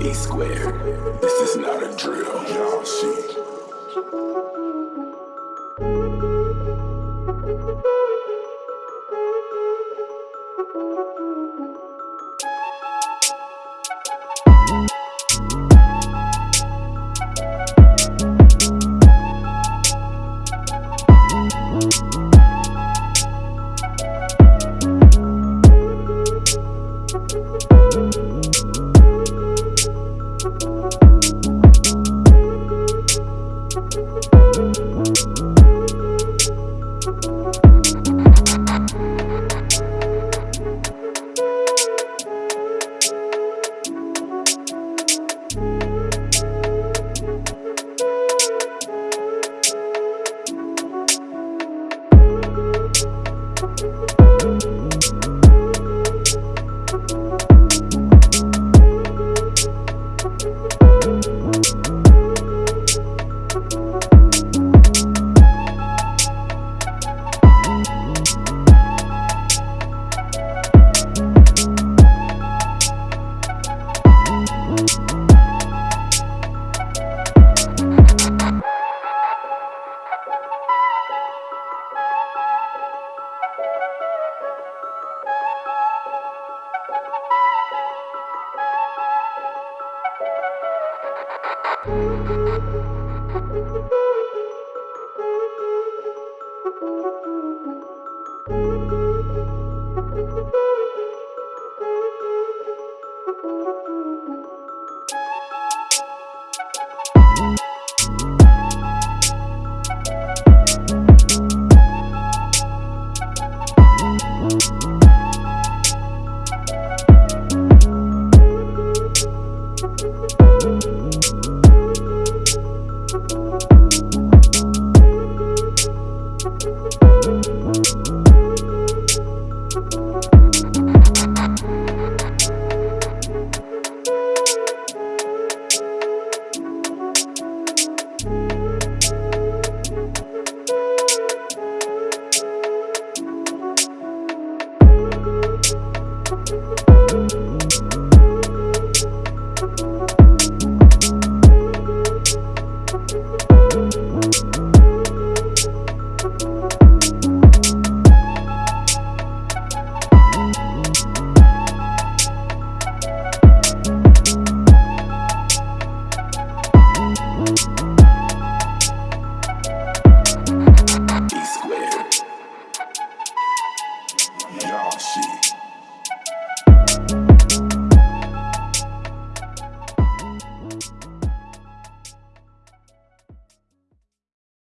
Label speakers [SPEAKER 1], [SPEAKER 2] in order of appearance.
[SPEAKER 1] E squared. This is not a drill, y'all see. Thank you. See.